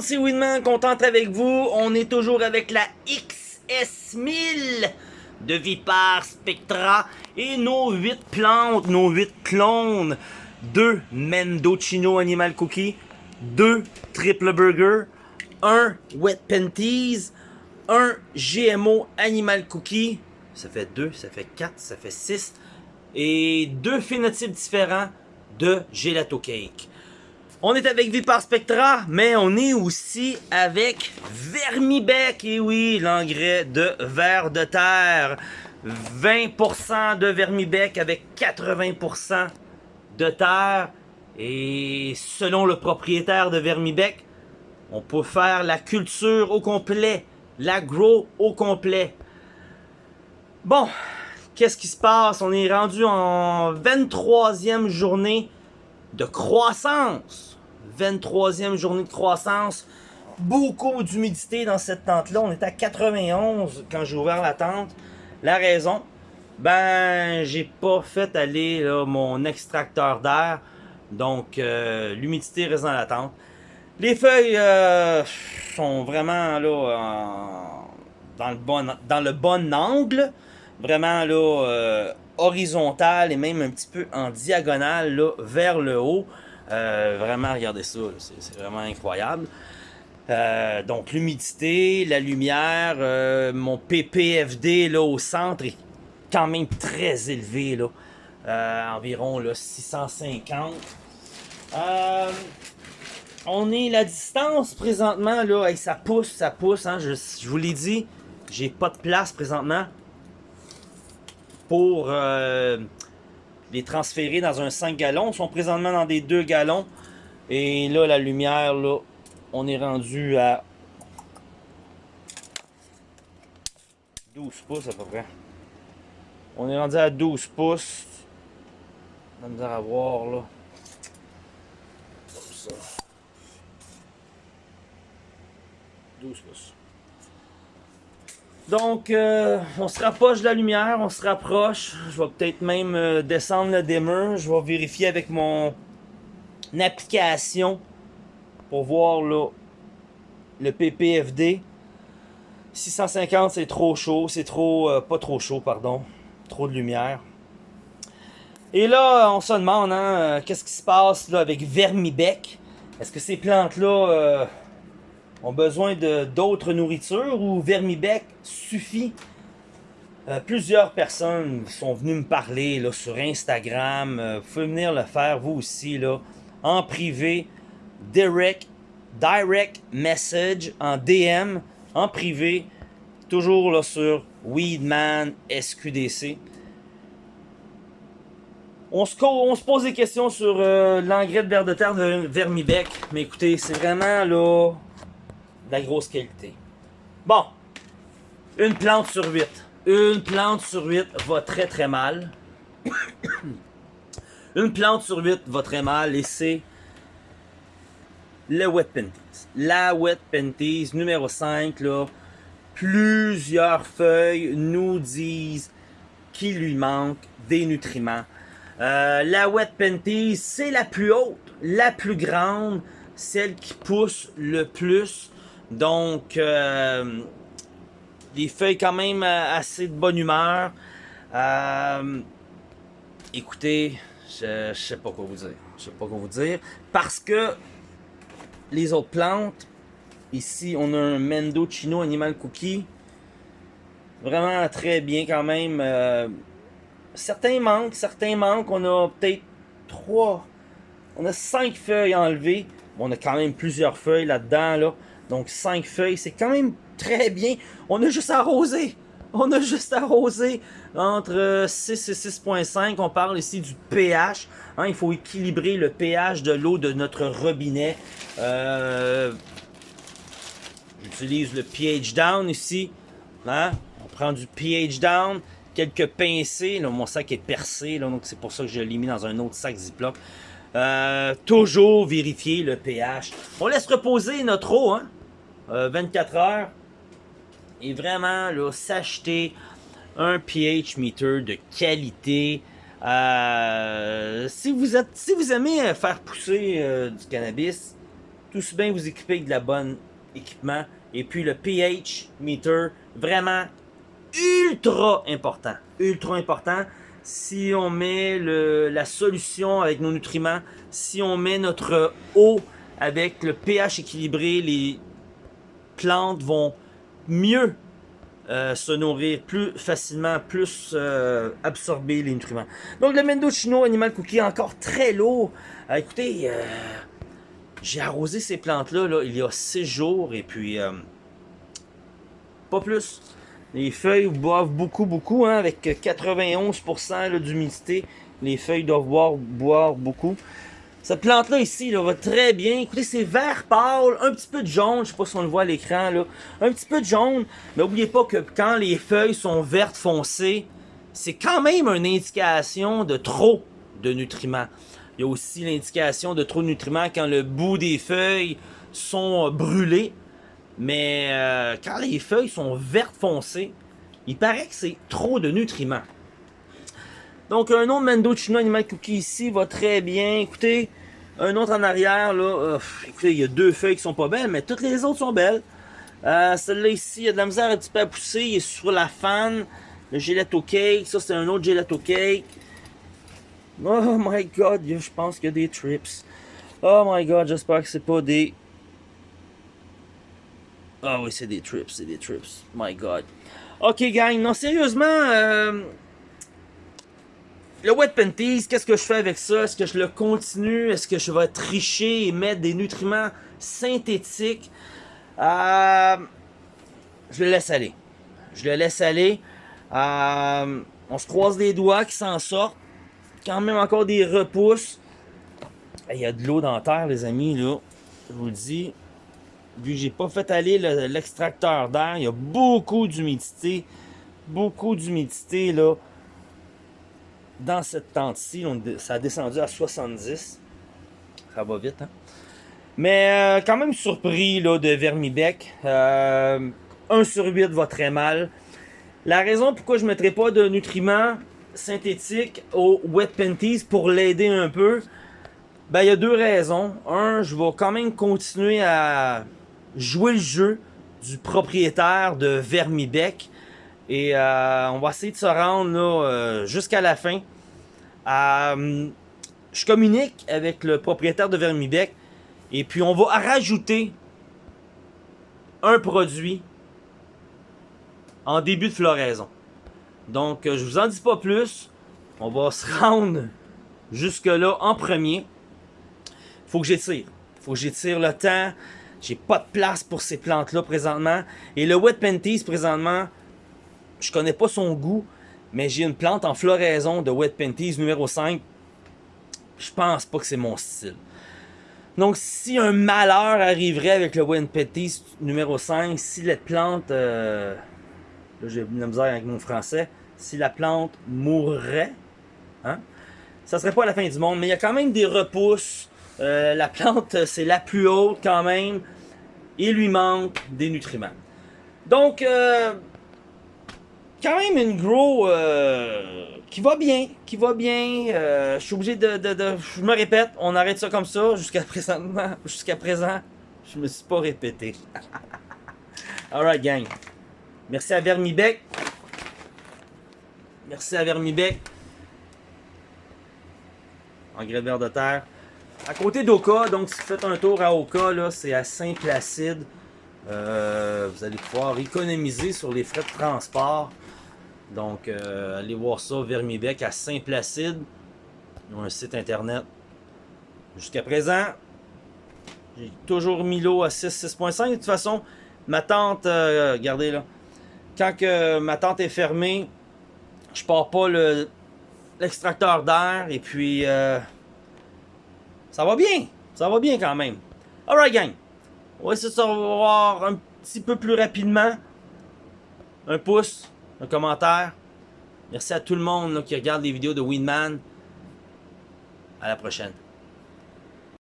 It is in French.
monde, c'est Winman, contente avec vous. On est toujours avec la XS1000 de Vipar Spectra et nos 8 plantes, nos 8 clones. 2 Mendocino Animal Cookie, 2 Triple Burger, 1 Wet Panties, 1 GMO Animal Cookie, ça fait 2, ça fait 4, ça fait 6, et deux phénotypes différents de Gelato Cake. On est avec Vipar Spectra, mais on est aussi avec Vermibec, et oui, l'engrais de verre de terre. 20% de Vermibec avec 80% de terre. Et selon le propriétaire de Vermibec, on peut faire la culture au complet, l'agro au complet. Bon, qu'est-ce qui se passe? On est rendu en 23e journée de croissance. 23e journée de croissance. Beaucoup d'humidité dans cette tente-là. On est à 91 quand j'ai ouvert la tente. La raison, ben, j'ai pas fait aller mon extracteur d'air. Donc, euh, l'humidité reste dans la tente. Les feuilles euh, sont vraiment là dans, le bon, dans le bon angle. Vraiment là euh, horizontal et même un petit peu en diagonale là, vers le haut. vraiment, regardez ça, c'est vraiment incroyable. donc l'humidité, la lumière, mon PPFD là au centre est quand même très élevé, là. Euh, environ là, 650. Euh, on est la distance présentement, là, et ça pousse, ça pousse, hein, je, vous l'ai dit, j'ai pas de place présentement pour euh, les transférer dans un 5 gallons. Ils sont présentement dans des 2 gallons. Et là, la lumière, là, on est rendu à 12 pouces à peu près. On est rendu à 12 pouces. On a misère à voir là. Comme ça. 12 pouces. Donc, euh, on se rapproche de la lumière, on se rapproche. Je vais peut-être même euh, descendre le dimmer. Je vais vérifier avec mon application pour voir le PPFD. 650, c'est trop chaud. C'est trop... Euh, pas trop chaud, pardon trop de lumière. Et là, on se demande, hein, qu'est-ce qui se passe là, avec Vermibec? Est-ce que ces plantes-là ont besoin d'autres nourritures ou Vermibec suffit? Euh, plusieurs personnes sont venues me parler là, sur Instagram. vous pouvez venir le faire, vous aussi, là, en privé. Direct, direct message, en DM, en privé. Toujours là, sur Weedman SQDC. On se, on se pose des questions sur euh, l'engrais de verre de terre de Vermibec. Mais écoutez, c'est vraiment là la grosse qualité. Bon, une plante sur 8. Une plante sur 8 va très très mal. une plante sur 8 va très mal et c'est le Wet Panties. La Wet Panties numéro 5 là plusieurs feuilles nous disent qu'il lui manque des nutriments. Euh, la Wet Panties, c'est la plus haute, la plus grande, celle qui pousse le plus. Donc, euh, des feuilles quand même euh, assez de bonne humeur. écoutez, je, je sais pas quoi vous dire. Je sais pas quoi vous dire. Parce que les autres plantes, Ici, on a un Mendo Chino Animal Cookie. Vraiment très bien quand même. Euh, certains manquent, certains manquent. On a peut-être trois. On a cinq feuilles enlevées. on a quand même plusieurs feuilles là-dedans. Là. Donc cinq feuilles, c'est quand même très bien. On a juste arrosé. On a juste arrosé entre 6 et 6.5. On parle ici du pH. Hein, il faut équilibrer le pH de l'eau de notre robinet. Euh, J'utilise le pH down ici. Hein? On prend du pH down, quelques pincées. Mon sac est percé, donc c'est pour ça que je l'ai mis dans un autre sac Ziploc. Euh, toujours vérifier le pH. On laisse reposer notre eau, hein? 24 euh, heures. Et vraiment, s'acheter un pH meter de qualité. Euh, si, vous êtes, si vous aimez faire pousser du cannabis, tout ce bien vous équiper avec de la bonne équipement. Et puis le pH meter, vraiment ultra important. Ultra important. Si on met le, la solution avec nos nutriments, si on met notre eau avec le pH équilibré, les plantes vont mieux euh, se nourrir plus facilement, plus euh, absorber les nutriments. Donc le Mendocino Animal Cookie encore très lourd. Euh, écoutez, j'ai arrosé ces plantes-là là, il y a 6 jours et puis pas plus. Les feuilles boivent beaucoup, beaucoup, hein, avec 91% d'humidité. Les feuilles doivent boire beaucoup. Cette plante-là ici là, va très bien. Écoutez, c'est vert pâle, un petit peu de jaune. Je sais pas si on le voit à l'écran. là. Un petit peu de jaune. Mais n'oubliez pas que quand les feuilles sont vertes foncées, c'est quand même une indication de trop de nutriments. Il y a aussi l'indication de trop de nutriments quand le bout des feuilles sont brûlés. Mais euh, quand les feuilles sont vertes foncées, il paraît que c'est trop de nutriments. Donc un autre Mendocino Animal Cookie ici va très bien. Écoutez, un autre en arrière, là, euh, écoutez, il y a deux feuilles qui sont pas belles, mais toutes les autres sont belles. Euh, Celle-là ici, il y a de la misère un petit peu à pousser, il est sur la fan. Le gelato cake, ça c'est un autre gelato cake. Oh my god, je pense qu'il y a des trips. Oh my god, j'espère que c'est pas des... Ah oui, c'est des trips, c'est des trips. My god. Ok gang, non sérieusement, euh, le wet panties, qu'est-ce que je fais avec ça? Est-ce que je le continue? Est-ce que je vais tricher et mettre des nutriments synthétiques? Euh, je le laisse aller. Je le laisse aller. Euh, on se croise les doigts qui s'en sortent. Quand même encore des repousses. Il y a de l'eau dans la terre, les amis, là. Je vous le dis. Vu que j'ai pas fait aller l'extracteur d'air, il y a beaucoup d'humidité. Beaucoup d'humidité, là dans cette tente-ci, ça a descendu à 70. Ça va vite, hein? Mais euh, quand même surpris là, de Vermibec. Euh, 1 sur 8 va très mal. La raison pourquoi je ne mettrai pas de nutriments synthétiques au Wet Panties pour l'aider un peu, ben il y a deux raisons. Un, je vais quand même continuer à jouer le jeu du propriétaire de Vermibec. Et euh, on va essayer de se rendre euh, jusqu'à la fin. Euh, je communique avec le propriétaire de Vermibec. Et puis on va rajouter un produit en début de floraison. Donc je vous en dis pas plus. On va se rendre jusque là en premier. Faut que j'étire. Faut que j'étire le temps. J'ai pas de place pour ces plantes-là présentement. Et le Wet Panties présentement, je connais pas son goût, mais j'ai une plante en floraison de Wet Panties numéro 5. Je pense pas que c'est mon style. Donc, si un malheur arriverait avec le Wet Panties numéro 5, si la plante... Euh, là, j'ai une misère avec mon français. Si la plante mourrait, hein, ça serait pas la fin du monde. Mais il y a quand même des repousses. Euh, la plante, c'est la plus haute quand même. Il lui manque des nutriments. Donc, euh, quand même une grow euh, qui va bien, qui va bien. Euh, je suis obligé de, de, Je me répète, on arrête ça comme ça jusqu'à présent. Jusqu'à présent, je me suis pas répété. Alright, gang. Merci à Vermibec. Merci à Vermibec. Engrais vert de terre. À côté d'Oka, donc si vous faites un tour à Oka, là, c'est à Saint-Placide. Euh, vous allez pouvoir économiser sur les frais de transport. Donc, euh, allez voir ça, Vermibec à Saint-Placide. Ils ont un site internet. Jusqu'à présent, j'ai toujours mis l'eau à 6, 6.5. De toute façon, ma tente, euh, regardez là, quand que ma tente est fermée, je pars pas l'extracteur d'air et puis euh, ça va bien. Ça va bien quand même. Alright gang, on va essayer de se revoir un petit peu plus rapidement. Un pouce, un commentaire. Merci à tout le monde qui regarde les vidéos de Winman. À la prochaine.